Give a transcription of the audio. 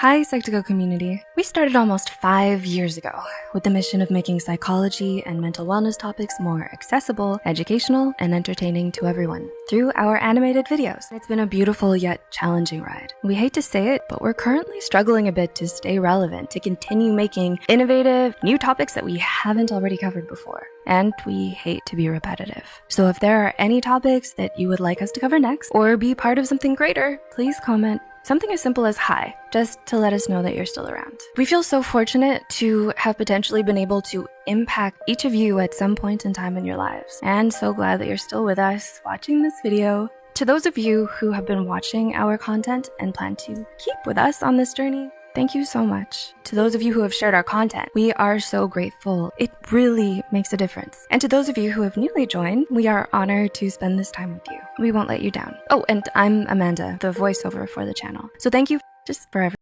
Hi, Psych2Go community. We started almost five years ago with the mission of making psychology and mental wellness topics more accessible, educational, and entertaining to everyone through our animated videos. It's been a beautiful yet challenging ride. We hate to say it, but we're currently struggling a bit to stay relevant, to continue making innovative, new topics that we haven't already covered before. And we hate to be repetitive. So if there are any topics that you would like us to cover next, or be part of something greater, please comment Something as simple as hi, just to let us know that you're still around. We feel so fortunate to have potentially been able to impact each of you at some point in time in your lives, and so glad that you're still with us watching this video. To those of you who have been watching our content and plan to keep with us on this journey, Thank you so much. To those of you who have shared our content, we are so grateful. It really makes a difference. And to those of you who have newly joined, we are honored to spend this time with you. We won't let you down. Oh, and I'm Amanda, the voiceover for the channel. So thank you just for everything.